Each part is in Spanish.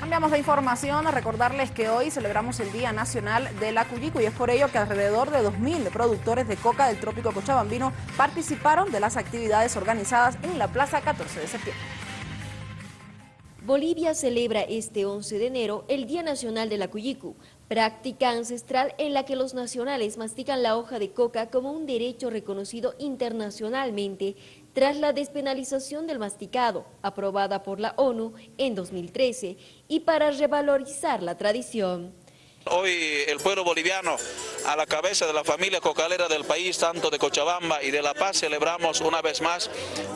Cambiamos de información a recordarles que hoy celebramos el Día Nacional de la Cuyico y es por ello que alrededor de 2.000 productores de coca del trópico cochabambino participaron de las actividades organizadas en la Plaza 14 de septiembre. Bolivia celebra este 11 de enero el Día Nacional de la Cuyicu, práctica ancestral en la que los nacionales mastican la hoja de coca como un derecho reconocido internacionalmente tras la despenalización del masticado, aprobada por la ONU en 2013, y para revalorizar la tradición. Hoy el pueblo boliviano, a la cabeza de la familia cocalera del país, tanto de Cochabamba y de La Paz, celebramos una vez más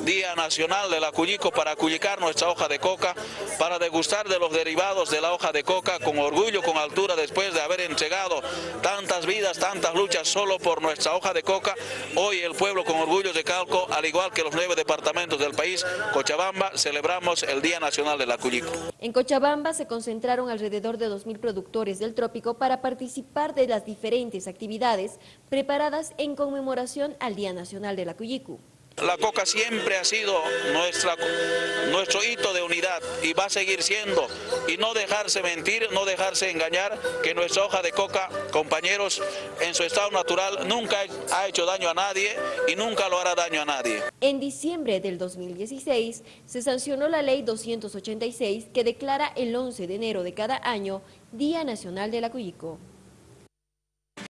Día Nacional de la para cuyicar nuestra hoja de coca, para degustar de los derivados de la hoja de coca con orgullo, con altura, después de haber entregado tantas vidas, tantas luchas solo por nuestra hoja de coca. Hoy el pueblo con orgullo de Calco, al igual que los nueve departamentos del país, Cochabamba, celebramos el Día Nacional de la Cuyico. En Cochabamba se concentraron alrededor de 2.000 productores del trópico para participar de las diferentes actividades preparadas en conmemoración al Día Nacional de la Cuyicu. La coca siempre ha sido nuestra, nuestro hito de unidad y va a seguir siendo. Y no dejarse mentir, no dejarse engañar, que nuestra hoja de coca, compañeros, en su estado natural nunca ha hecho daño a nadie y nunca lo hará daño a nadie. En diciembre del 2016 se sancionó la ley 286 que declara el 11 de enero de cada año Día Nacional de la.